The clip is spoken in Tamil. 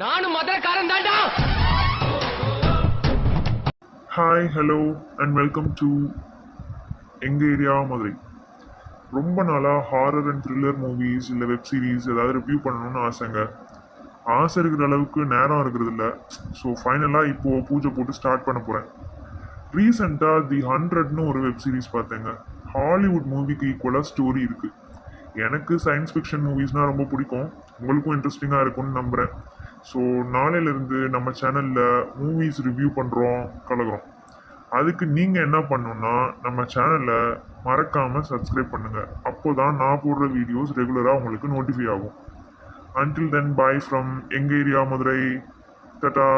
நானும் மதுரக்காரன் தாண்டா hi hello and welcome to எங்கள் ஏரியா மதுரை. ரொம்ப நாளாக ஹாரர் அண்ட் த்ரில்லர் மூவிஸ் இல்லை வெப் சீரிஸ் ஏதாவது ரிவ்யூ பண்ணணும்னு ஆசைங்க. ஆசை இருக்கிற அளவுக்கு நேரம் இருக்கிறது இல்லை. ஸோ ஃபைனலாக இப்போது பூஜை போட்டு ஸ்டார்ட் பண்ண போகிறேன் ரீசெண்டாக தி ஹண்ட்ரட்னு ஒரு வெப் சீரிஸ் பார்த்தேங்க. ஹாலிவுட் மூவிக்கு ஈக்குவலாக ஸ்டோரி இருக்குது எனக்கு சயின்ஸ் ஃபிக்ஷன் மூவிஸ்னால் ரொம்ப பிடிக்கும். உங்களுக்கும் இன்ட்ரெஸ்டிங்காக இருக்கும்னு நம்புகிறேன் ஸோ நாளையிலேருந்து நம்ம சேனலில் மூவிஸ் ரிவ்யூ பண்ணுறோம் கலகுறோம் அதுக்கு நீங்கள் என்ன பண்ணணுன்னா நம்ம சேனலை மறக்காமல் சப்ஸ்கிரைப் பண்ணுங்கள் அப்போ தான் நான் போடுற வீடியோஸ் ரெகுலராக உங்களுக்கு நோட்டிஃபை ஆகும். அன்டில் தென் பாய் ஃப்ரம் எங்கள் ஏரியா மதுரை. தட்டா